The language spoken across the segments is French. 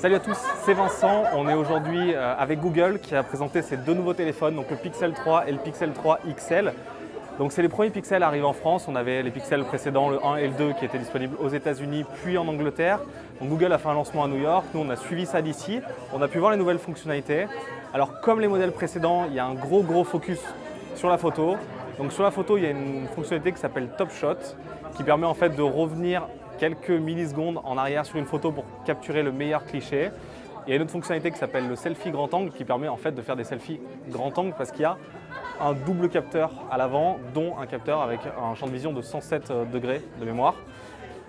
Salut à tous, c'est Vincent. On est aujourd'hui euh, avec Google qui a présenté ses deux nouveaux téléphones, donc le Pixel 3 et le Pixel 3 XL. Donc c'est les premiers Pixels arrivés en France. On avait les Pixels précédents, le 1 et le 2, qui étaient disponibles aux États-Unis puis en Angleterre. Donc Google a fait un lancement à New York. Nous, on a suivi ça d'ici. On a pu voir les nouvelles fonctionnalités. Alors comme les modèles précédents, il y a un gros gros focus sur la photo. Donc sur la photo, il y a une fonctionnalité qui s'appelle Top Shot qui permet en fait de revenir quelques millisecondes en arrière sur une photo pour capturer le meilleur cliché. Il y a une autre fonctionnalité qui s'appelle le selfie grand angle qui permet en fait de faire des selfies grand angle parce qu'il y a un double capteur à l'avant, dont un capteur avec un champ de vision de 107 euh, degrés de mémoire.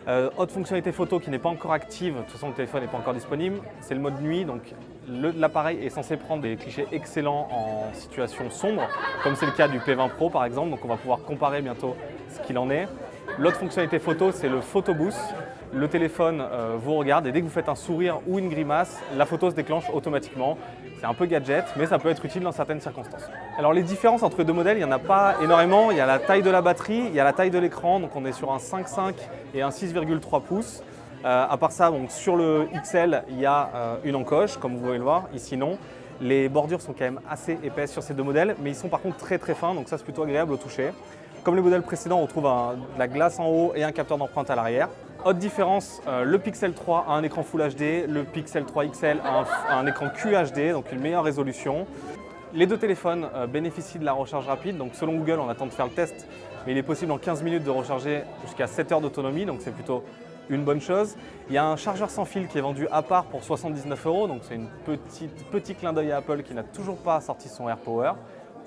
Euh, autre fonctionnalité photo qui n'est pas encore active, de toute façon le téléphone n'est pas encore disponible, c'est le mode nuit. Donc l'appareil est censé prendre des clichés excellents en situation sombre, comme c'est le cas du P20 Pro par exemple. Donc on va pouvoir comparer bientôt ce qu'il en est. L'autre fonctionnalité photo, c'est le Photo Boost. Le téléphone euh, vous regarde et dès que vous faites un sourire ou une grimace, la photo se déclenche automatiquement. C'est un peu gadget, mais ça peut être utile dans certaines circonstances. Alors les différences entre les deux modèles, il n'y en a pas énormément. Il y a la taille de la batterie, il y a la taille de l'écran, donc on est sur un 5.5 et un 6,3 pouces. Euh, à part ça, sur le XL, il y a euh, une encoche, comme vous pouvez le voir, ici non. Les bordures sont quand même assez épaisses sur ces deux modèles, mais ils sont par contre très très fins, donc ça c'est plutôt agréable au toucher. Comme les modèles précédents, on retrouve de la glace en haut et un capteur d'empreinte à l'arrière. Autre différence, euh, le Pixel 3 a un écran Full HD, le Pixel 3 XL a un, écran QHD, donc une meilleure résolution. Les deux téléphones euh, bénéficient de la recharge rapide, donc selon Google, on attend de faire le test, mais il est possible en 15 minutes de recharger jusqu'à 7 heures d'autonomie, donc c'est plutôt une bonne chose. Il y a un chargeur sans fil qui est vendu à part pour 79 euros, donc c'est un petit clin d'œil à Apple qui n'a toujours pas sorti son AirPower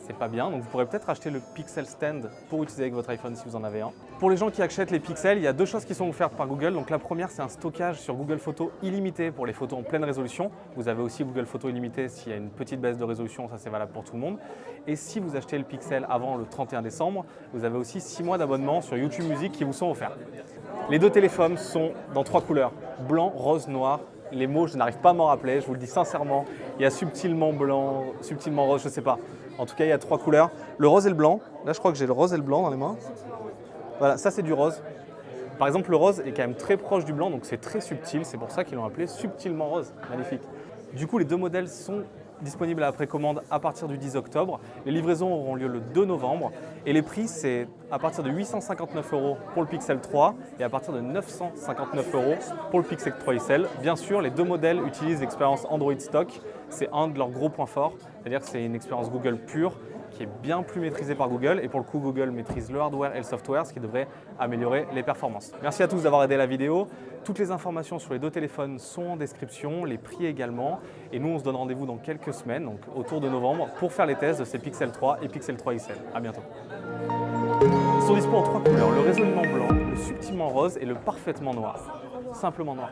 c'est pas bien. Donc vous pourrez peut-être acheter le Pixel Stand pour utiliser avec votre iPhone si vous en avez un. Pour les gens qui achètent les Pixels, il y a deux choses qui sont offertes par Google. Donc la première, c'est un stockage sur Google Photos illimité pour les photos en pleine résolution. Vous avez aussi Google Photos illimité s'il y a une petite baisse de résolution, ça c'est valable pour tout le monde. Et si vous achetez le Pixel avant le 31 décembre, vous avez aussi 6 mois d'abonnement sur YouTube Music qui vous sont offerts. Les deux téléphones sont dans trois couleurs, blanc, rose, noir les mots, je n'arrive pas à m'en rappeler, je vous le dis sincèrement. Il y a subtilement blanc, subtilement rose, je ne sais pas. En tout cas, il y a trois couleurs. Le rose et le blanc. Là, je crois que j'ai le rose et le blanc dans les mains. Voilà, ça c'est du rose. Par exemple, le rose est quand même très proche du blanc, donc c'est très subtil. C'est pour ça qu'ils l'ont appelé subtilement rose. Magnifique. Du coup, les deux modèles sont disponible à la précommande à partir du 10 octobre. Les livraisons auront lieu le 2 novembre et les prix c'est à partir de 859 euros pour le Pixel 3 et à partir de 959 euros pour le Pixel 3 XL. Bien sûr, les deux modèles utilisent l'expérience Android Stock. C'est un de leurs gros points forts, c'est-à-dire que c'est une expérience Google pure qui est bien plus maîtrisé par Google et pour le coup Google maîtrise le hardware et le software, ce qui devrait améliorer les performances. Merci à tous d'avoir aidé la vidéo. Toutes les informations sur les deux téléphones sont en description, les prix également. Et nous, on se donne rendez-vous dans quelques semaines, donc autour de novembre, pour faire les tests de ces Pixel 3 et Pixel 3 XL. A bientôt. Ils sont dispo en trois couleurs, le résolument blanc, le subtilement rose et le parfaitement noir. Simplement noir.